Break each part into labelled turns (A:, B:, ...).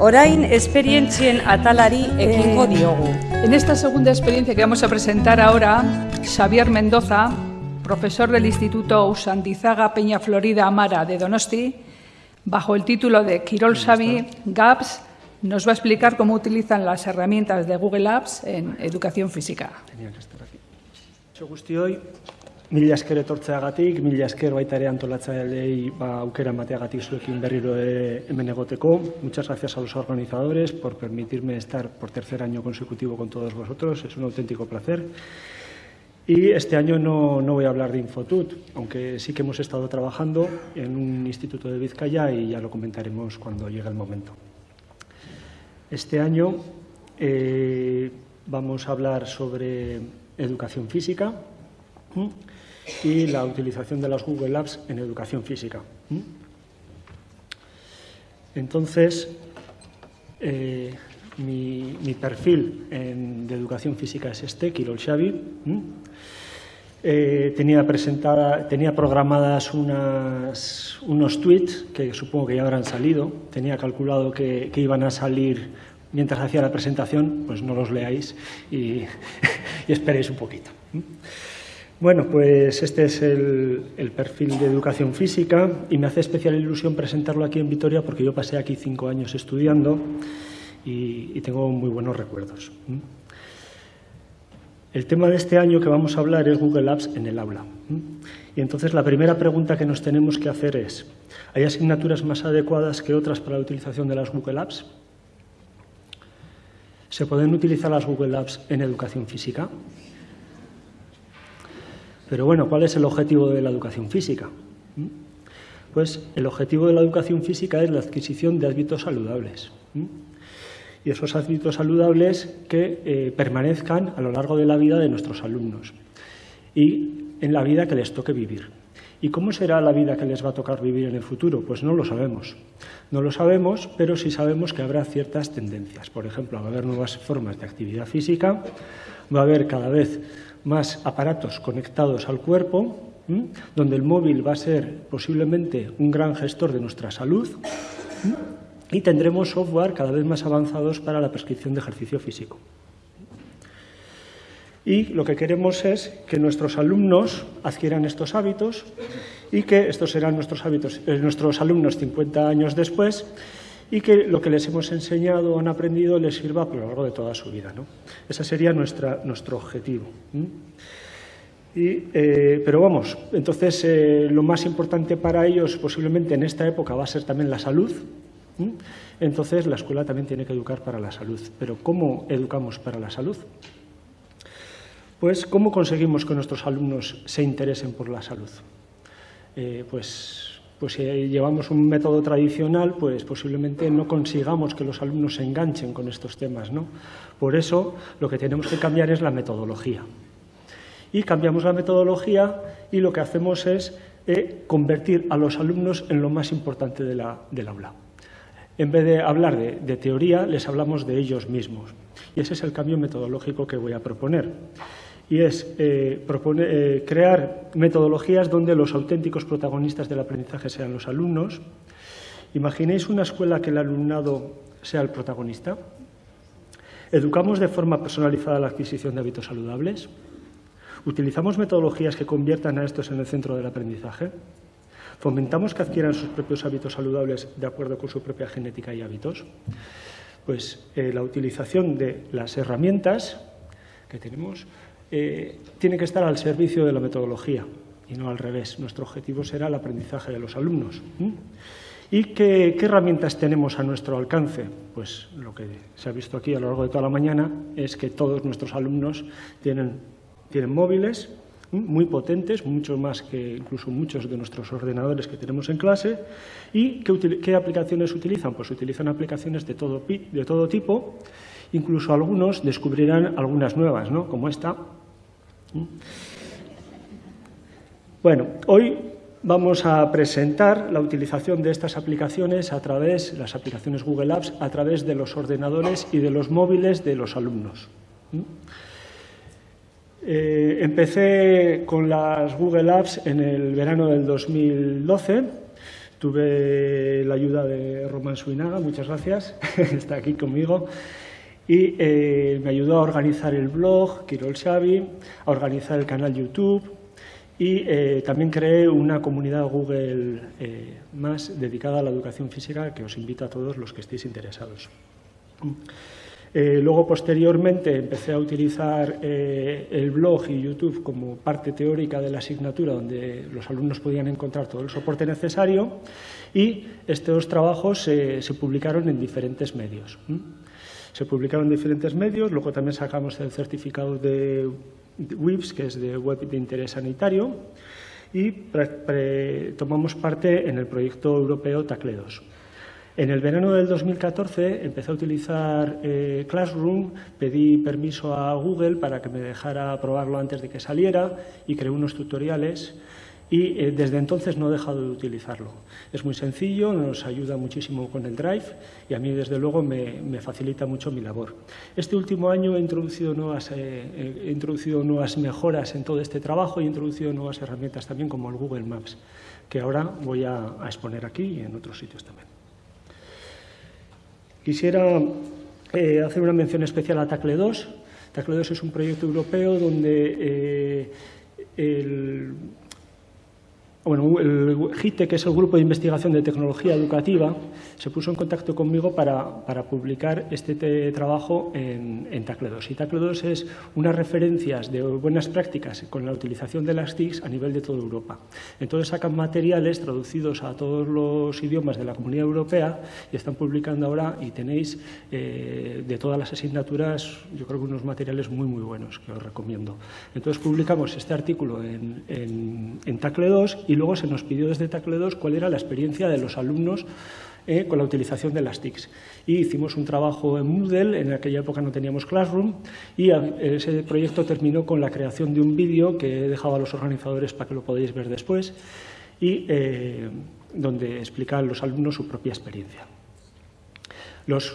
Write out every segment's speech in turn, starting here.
A: Orain esperientzien atalari ekingo diogu.
B: En esta segunda experiencia que vamos a presentar ahora, Xavier Mendoza, profesor del Instituto Usandizaga Peña Florida Amara de Donosti, bajo el título de Quirol Xavi GAPS, nos va a explicar cómo utilizan las herramientas de Google Apps en educación física.
C: Tenía que estar aquí. Guztioi, mila esker etortzeagatik, mila esker baita ere antolatzaileei ba, aukera emateagatik zuekin berriro ere hemen egoteko. Muchas gracias a los organizadores por permitirme estar por tercer año consecutivo con todos vosotros. Es un auténtico placer. Y este año no, no, voy a hablar de Infotut, aunque sí que hemos estado trabajando en un instituto de Vizcaya y ya lo comentaremos cuando llegue el momento. Este año eh, vamos a hablar sobre educación física y la utilización de las Google Apps en educación física. Entonces, eh, mi, perfil de educación física es este, Kirol Xavi. Eh, tenía, presentada, tenía programadas unas, unos tweets que supongo que ya habrán salido. Tenía calculado que, iban a salir mientras hacía la presentación, pues no los leáis y esperéis un poquito. Bueno, pues este es el, perfil de educación física y me hace especial ilusión presentarlo aquí en Vitoria porque yo pasé aquí cinco años estudiando y, y tengo muy buenos recuerdos. El tema de este año que vamos a hablar es Google Apps en el aula. Y entonces la primera pregunta que nos tenemos que hacer es, ¿hay asignaturas más adecuadas que otras para la utilización de las Google Apps? ¿Se pueden utilizar las Google Apps en educación física? Pero bueno, ¿cuál es el objetivo de la educación física? Pues el objetivo de la educación física es la adquisición de hábitos saludables y esos hábitos saludables que eh, permanezcan a lo largo de la vida de nuestros alumnos y en la vida que les toque vivir. ¿Y cómo será la vida que les va a tocar vivir en el futuro? Pues no lo sabemos. No lo sabemos, pero sí sabemos que habrá ciertas tendencias. Por ejemplo, va a haber nuevas formas de actividad física, va a haber cada vez más aparatos conectados al cuerpo, donde el móvil va a ser posiblemente un gran gestor de nuestra salud, y tendremos software cada vez más avanzados para la prescripción de ejercicio físico. Y lo que queremos es que nuestros alumnos adquieran estos hábitos y que estos serán nuestros, hábitos, eh, nuestros alumnos 50 años después y que lo que les hemos enseñado o han aprendido les sirva a lo largo de toda su vida. ¿no? Ese sería nuestra, nuestro objetivo. Y, eh, pero vamos, entonces eh, lo más importante para ellos posiblemente en esta época va a ser también la salud, entonces, la escuela también tiene que educar para la salud. Pero ¿cómo educamos para la salud? Pues, ¿cómo conseguimos que nuestros alumnos se interesen por la salud? Eh, pues, pues si llevamos un método tradicional, pues posiblemente no consigamos que los alumnos se enganchen con estos temas. ¿no? Por eso, lo que tenemos que cambiar es la metodología. Y cambiamos la metodología y lo que hacemos es eh, convertir a los alumnos en lo más importante del aula. En vez de hablar de, teoría, les hablamos de ellos mismos. Y ese es el cambio metodológico que voy a proponer. Y es eh, eh, crear metodologías donde los auténticos protagonistas del aprendizaje sean los alumnos. ¿Imaginéis una escuela que el alumnado sea el protagonista? ¿Educamos de forma personalizada la adquisición de hábitos saludables? ¿Utilizamos metodologías que conviertan a estos en el centro del aprendizaje? ¿Fomentamos que adquieran sus propios hábitos saludables de acuerdo con su propia genética y hábitos? Pues eh, la utilización de las herramientas que tenemos eh, tiene que estar al servicio de la metodología y no al revés. Nuestro objetivo será el aprendizaje de los alumnos. ¿Y qué, herramientas tenemos a nuestro alcance? Pues lo que se ha visto aquí a lo largo de toda la mañana es que todos nuestros alumnos tienen, móviles, muy potentes, mucho más que incluso muchos de nuestros ordenadores que tenemos en clase. ¿Y qué, qué aplicaciones utilizan? Pues utilizan aplicaciones de todo, de todo, tipo, incluso algunos descubrirán algunas nuevas, ¿no? como esta. Bueno, hoy vamos a presentar la utilización de estas aplicaciones a través, las aplicaciones Google Apps, a través de los ordenadores y de los móviles de los alumnos. Eh, empecé con las Google Apps en el verano del 2012. tuve la ayuda de Román Suinaga, muchas gracias, está aquí conmigo, y eh, me ayudó a organizar el blog, Kirol Xavi, a organizar el canal YouTube y eh, también creé una comunidad Google eh, más dedicada a la educación física que os invito a todos los que estéis interesados. luego, posteriormente, empecé a utilizar el blog y YouTube como parte teórica de la asignatura, donde los alumnos podían encontrar todo el soporte necesario y estos trabajos se publicaron en diferentes medios. Se publicaron en diferentes medios, luego también sacamos el certificado de WIPS, que es de Web de Interés Sanitario, y tomamos parte en el proyecto europeo TACLE2. En el verano del 2014 empecé a utilizar eh, Classroom, pedí permiso a Google para que me dejara probarlo antes de que saliera y creé unos tutoriales y eh, desde entonces no he dejado de utilizarlo. Es muy sencillo, nos ayuda muchísimo con el Drive y a mí desde luego me, facilita mucho mi labor. Este último año he introducido, nuevas, eh, he introducido nuevas mejoras en todo este trabajo y he introducido nuevas herramientas también como el Google Maps, que ahora voy a, exponer aquí y en otros sitios también. Quisiera eh, hacer una mención especial a Tacle 2. Tacle 2 es un proyecto europeo donde el bueno, el GITE, que es el Grupo de Investigación de Tecnología Educativa, se puso en contacto conmigo para, publicar este trabajo en, en TACLE2. Y TACLE2 es unas referencias de buenas prácticas con la utilización de las TICs a nivel de toda Europa. Entonces sacan materiales traducidos a todos los idiomas de la Comunidad Europea y están publicando ahora y tenéis eh, de todas las asignaturas, yo creo que unos materiales muy, muy buenos que os recomiendo. Entonces publicamos este artículo en, en TACLE2 y luego se nos pidió desde Tacle 2 cuál era la experiencia de los alumnos eh, con la utilización de las TICs. Y hicimos un trabajo en Moodle, en aquella época no teníamos Classroom, y ese proyecto terminó con la creación de un vídeo que he dejado a los organizadores para que lo podáis ver después, y eh, donde explican los alumnos su propia experiencia. Los,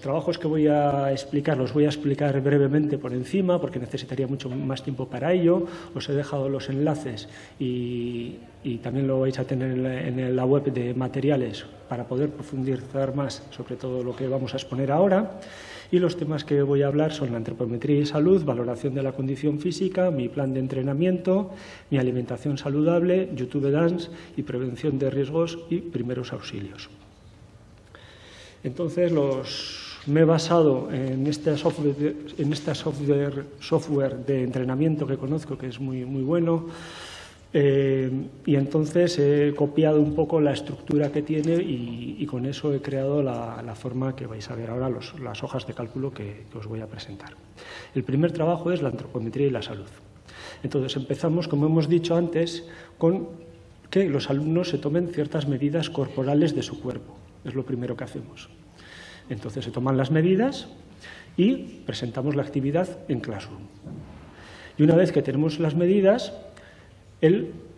C: trabajos que voy a explicar los voy a explicar brevemente por encima porque necesitaría mucho más tiempo para ello. Os he dejado los enlaces y, también lo vais a tener en la, web de materiales para poder profundizar más sobre todo lo que vamos a exponer ahora. Y los temas que voy a hablar son la antropometría y salud, valoración de la condición física, mi plan de entrenamiento, mi alimentación saludable, YouTube Dance y prevención de riesgos y primeros auxilios. Entonces, me he basado en este software, en este software, software de entrenamiento que conozco, que es muy, muy bueno, eh, y entonces he copiado un poco la estructura que tiene y, con eso he creado la, forma que vais a ver ahora, las hojas de cálculo que os voy a presentar. El primer trabajo es la antropometría y la salud. Entonces empezamos, como hemos dicho antes, con que los alumnos se tomen ciertas medidas corporales de su cuerpo. Es lo primero que hacemos. Entonces se toman las medidas y presentamos la actividad en Classroom. Y una vez que tenemos las medidas,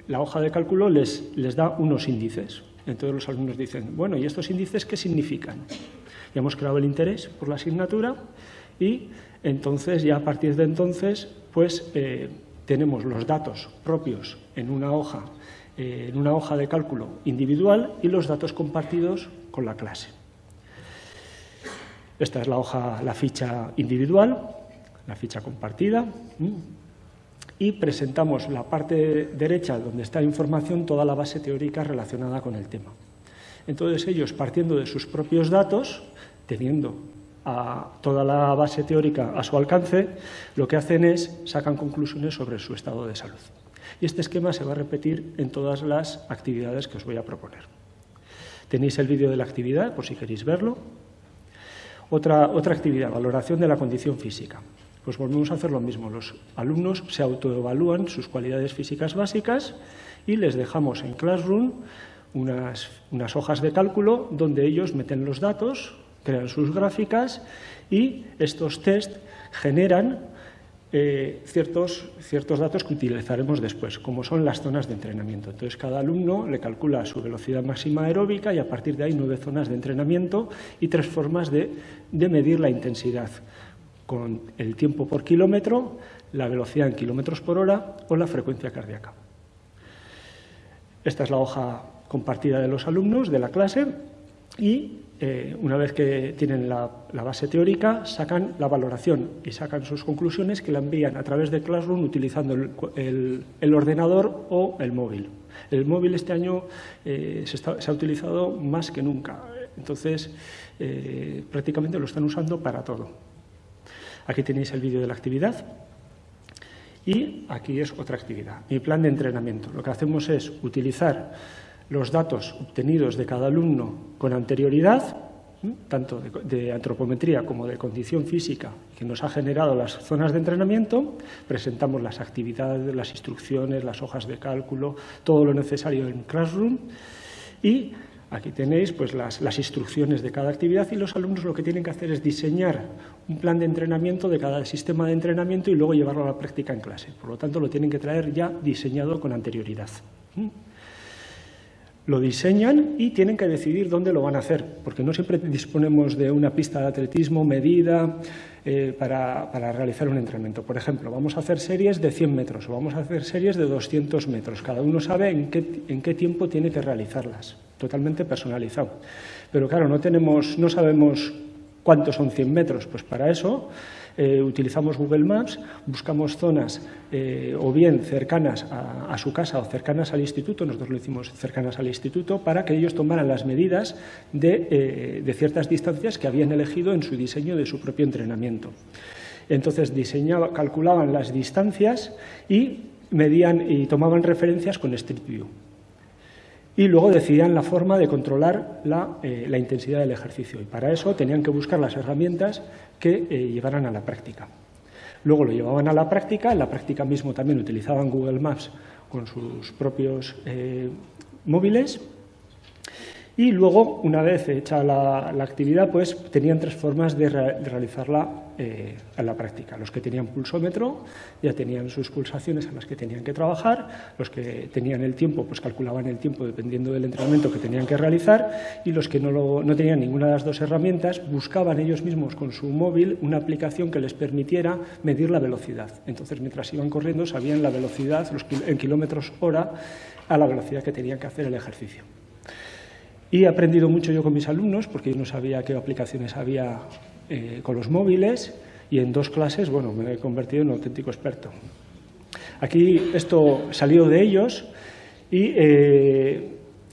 C: la hoja de cálculo les, les da unos índices. Entonces los alumnos dicen, bueno, ¿y estos índices qué significan? Ya hemos creado el interés por la asignatura y entonces ya a partir de entonces pues eh, tenemos los datos propios en una hoja eh, en una hoja de cálculo individual y los datos compartidos con la clase. Esta es la hoja, la ficha individual, la ficha compartida. Y presentamos la parte derecha, donde está información, toda la base teórica relacionada con el tema. Entonces ellos, partiendo de sus propios datos, teniendo toda la base teórica a su alcance, lo que hacen es sacan conclusiones sobre su estado de salud. Y este esquema se va a repetir en todas las actividades que os voy a proponer. Tenéis el vídeo de la actividad, por si queréis verlo. Otra, otra actividad, valoración de la condición física. Pues volvemos a hacer lo mismo. Los alumnos se autoevalúan sus cualidades físicas básicas y les dejamos en Classroom unas, unas hojas de cálculo donde ellos meten los datos, crean sus gráficas y estos test generan eh, ciertos, ciertos datos que utilizaremos después, como son las zonas de entrenamiento. Entonces, cada alumno le calcula su velocidad máxima aeróbica y a partir de ahí nueve zonas de entrenamiento y tres formas de, medir la intensidad, con el tiempo por kilómetro, la velocidad en kilómetros por hora o la frecuencia cardíaca. Esta es la hoja compartida de los alumnos de la clase y eh, una vez que tienen la, base teórica, sacan la valoración y sacan sus conclusiones que la envían a través de Classroom utilizando el, ordenador o el móvil. El móvil este año eh, se, ha utilizado más que nunca, entonces eh, prácticamente lo están usando para todo. Aquí tenéis el vídeo de la actividad. Y aquí es otra actividad, mi plan de entrenamiento. Lo que hacemos es utilizar los datos obtenidos de cada alumno con anterioridad, tanto de, antropometría como de condición física, que nos ha generado las zonas de entrenamiento, presentamos las actividades, las instrucciones, las hojas de cálculo, todo lo necesario en Classroom y aquí tenéis pues, las, las instrucciones de cada actividad y los alumnos lo que tienen que hacer es diseñar un plan de entrenamiento de cada sistema de entrenamiento y luego llevarlo a la práctica en clase. Por lo tanto, lo tienen que traer ya diseñado con anterioridad lo diseñan y tienen que decidir dónde lo van a hacer, porque no siempre disponemos de una pista de atletismo medida eh, para, realizar un entrenamiento. Por ejemplo, vamos a hacer series de 100 metros o vamos a hacer series de 200 metros. Cada uno sabe en qué, en qué tiempo tiene que realizarlas, totalmente personalizado. Pero claro, no, tenemos, no sabemos cuántos son 100 metros, pues para eso eh, utilizamos Google Maps, buscamos zonas eh, o bien cercanas a, su casa o cercanas al instituto, nosotros lo hicimos cercanas al instituto, para que ellos tomaran las medidas de, eh, ciertas distancias que habían elegido en su diseño de su propio entrenamiento. Entonces diseñaba, calculaban las distancias y medían y tomaban referencias con Street View y luego decidían la forma de controlar la, la, intensidad del ejercicio. Y para eso tenían que buscar las herramientas que eh, llevaran a la práctica. Luego lo llevaban a la práctica, en la práctica mismo también utilizaban Google Maps con sus propios eh, móviles y luego, una vez hecha la, actividad, pues tenían tres formas de, realizarla eh, en la práctica. Los que tenían pulsómetro ya tenían sus pulsaciones en las que tenían que trabajar, los que tenían el tiempo, pues calculaban el tiempo dependiendo del entrenamiento que tenían que realizar y los que no, no tenían ninguna de las dos herramientas buscaban ellos mismos con su móvil una aplicación que les permitiera medir la velocidad. Entonces, mientras iban corriendo, sabían la velocidad los, en kilómetros hora a la velocidad que tenían que hacer el ejercicio. Y he aprendido mucho yo con mis alumnos, porque yo no sabía qué aplicaciones había eh, con los móviles, y en dos clases, bueno, me he convertido en un auténtico experto. Aquí esto salió de ellos y eh,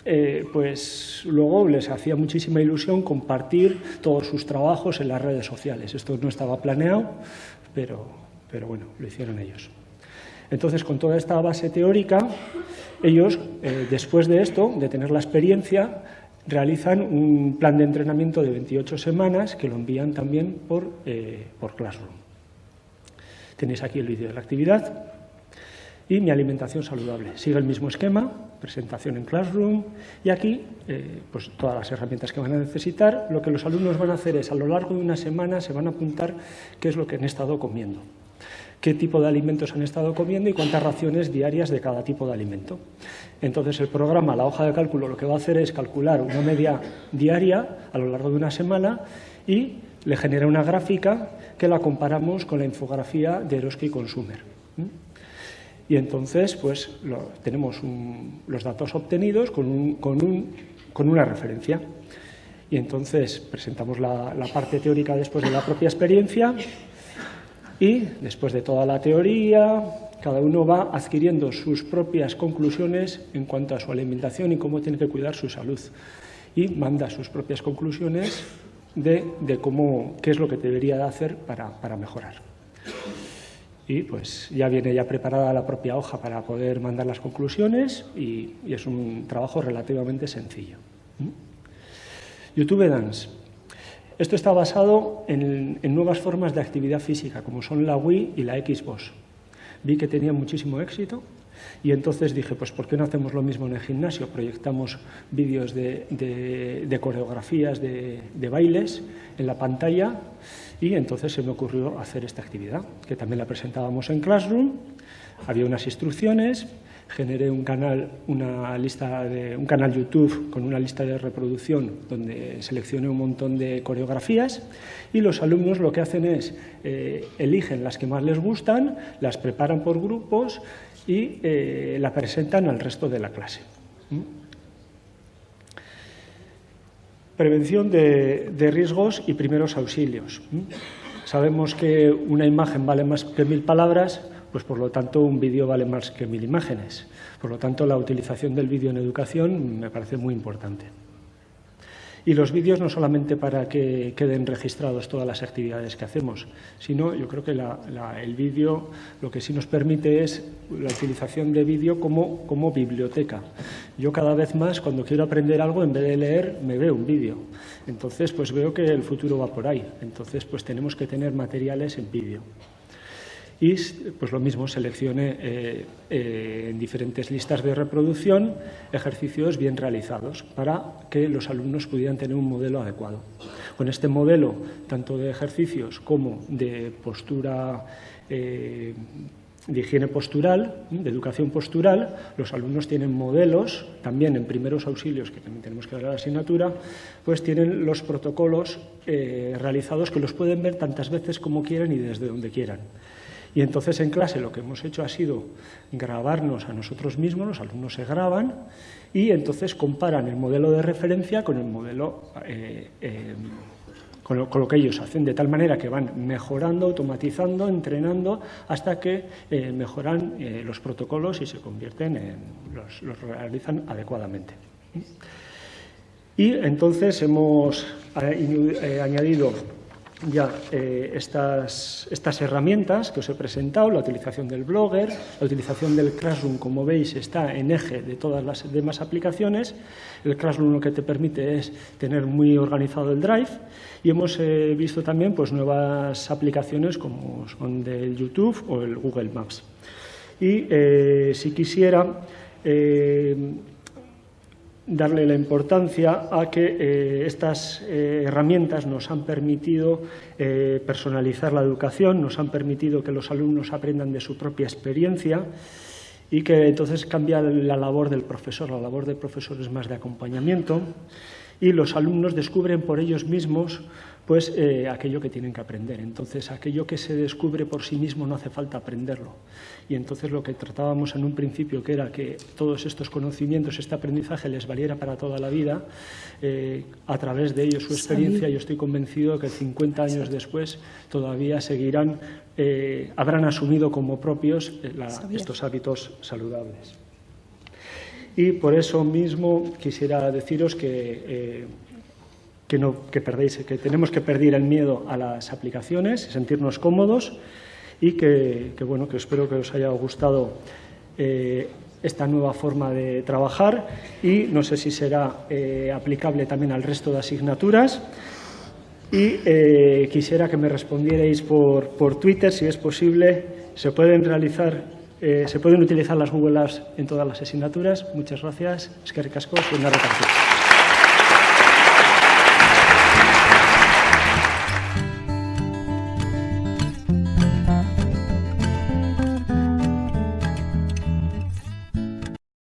C: eh, pues luego les hacía muchísima ilusión compartir todos sus trabajos en las redes sociales. Esto no estaba planeado, pero, pero bueno, lo hicieron ellos. Entonces, con toda esta base teórica, ellos, después de esto, de tener la experiencia, realizan un plan de entrenamiento de 28 semanas que lo envían también por, eh, por Classroom. Tenéis aquí el vídeo de la actividad y mi alimentación saludable. Sigue el mismo esquema, presentación en Classroom y aquí eh, pues todas las herramientas que van a necesitar. Lo que los alumnos van a hacer es a lo largo de una semana se van a apuntar qué es lo que han estado comiendo qué tipo de alimentos han estado comiendo y cuántas raciones diarias de cada tipo de alimento. Entonces el programa, la hoja de cálculo, lo que va a hacer es calcular una media diaria a lo largo de una semana y le genera una gráfica que la comparamos con la infografía de Eroski Consumer. Y entonces pues tenemos los datos obtenidos con, una referencia. Y entonces presentamos la parte teórica después de la propia experiencia y después de toda la teoría, cada uno va adquiriendo sus propias conclusiones en cuanto a su alimentación y cómo tiene que cuidar su salud. Y manda sus propias conclusiones de, cómo, qué es lo que debería de hacer para, mejorar. Y pues ya viene ya preparada la propia hoja para poder mandar las conclusiones y, es un trabajo relativamente sencillo. ¿Mm? YouTube Dance. Esto está basado en, nuevas formas de actividad física, como son la Wii y la Xbox. Vi que tenía muchísimo éxito y entonces dije, pues ¿por qué no hacemos lo mismo en el gimnasio? Proyectamos vídeos de, coreografías, de, de, bailes en la pantalla y entonces se me ocurrió hacer esta actividad, que también la presentábamos en Classroom, había unas instrucciones generé un canal, una lista de, un canal YouTube con una lista de reproducción donde seleccioné un montón de coreografías y los alumnos lo que hacen es eh, eligen las que más les gustan, las preparan por grupos y eh, la presentan al resto de la clase. ¿Mm? Prevención de, riesgos y primeros auxilios. Sabemos que una imagen vale más que mil palabras, pues por lo tanto un vídeo vale más que mil imágenes. Por lo tanto, la utilización del vídeo en educación me parece muy importante. Y los vídeos no solamente para que queden registrados todas las actividades que hacemos, sino yo creo que el vídeo lo que sí nos permite es la utilización de vídeo como, como biblioteca. Yo cada vez más, cuando quiero aprender algo, en vez de leer, me veo un vídeo. Entonces, pues veo que el futuro va por ahí. Entonces, pues tenemos que tener materiales en vídeo y pues lo mismo seleccione eh, eh, en diferentes listas de reproducción ejercicios bien realizados para que los alumnos pudieran tener un modelo adecuado. Con este modelo, tanto de ejercicios como de postura eh, de higiene postural, de educación postural, los alumnos tienen modelos, también en primeros auxilios, que también tenemos que dar a la asignatura, pues tienen los protocolos realizados que los pueden ver tantas veces como quieran y desde donde quieran. Y entonces en clase lo que hemos hecho ha sido grabarnos a nosotros mismos, los alumnos se graban y entonces comparan el modelo de referencia con el modelo, eh, eh, con, lo, que ellos hacen, de tal manera que van mejorando, automatizando, entrenando, hasta que eh, mejoran los protocolos y se convierten en, los, los realizan adecuadamente. Y entonces hemos añadido ya eh, estas, estas, herramientas que os he presentado, la utilización del Blogger, la utilización del Classroom, como veis, está en eje de todas las demás aplicaciones. El Classroom lo que te permite es tener muy organizado el Drive y hemos eh, visto también pues, nuevas aplicaciones como son del YouTube o el Google Maps. Y eh, si quisiera darle la importancia a que eh, estas eh, herramientas nos han permitido eh, personalizar la educación, nos han permitido que los alumnos aprendan de su propia experiencia y que entonces cambia la labor del profesor. La labor del profesor es más de acompañamiento y los alumnos descubren por ellos mismos pues eh, aquello que tienen que aprender. Entonces, aquello que se descubre por sí mismo no hace falta aprenderlo. Y entonces lo que tratábamos en un principio, que era que todos estos conocimientos, este aprendizaje les valiera para toda la vida, eh, a través de ellos su experiencia, yo estoy convencido que 50 años después todavía seguirán, eh, habrán asumido como propios estos hábitos saludables. Y por eso mismo quisiera deciros que que, no, que, perdéis, que tenemos que perder el miedo a las aplicaciones, sentirnos cómodos y que, bueno, que espero que os haya gustado eh, esta nueva forma de trabajar y no sé si será eh, aplicable también al resto de asignaturas. Y eh, quisiera que me respondierais por, por, Twitter, si es posible. Se pueden realizar, se pueden utilizar las Google Apps en todas las asignaturas. Muchas gracias. Es que ricasco, una repartición.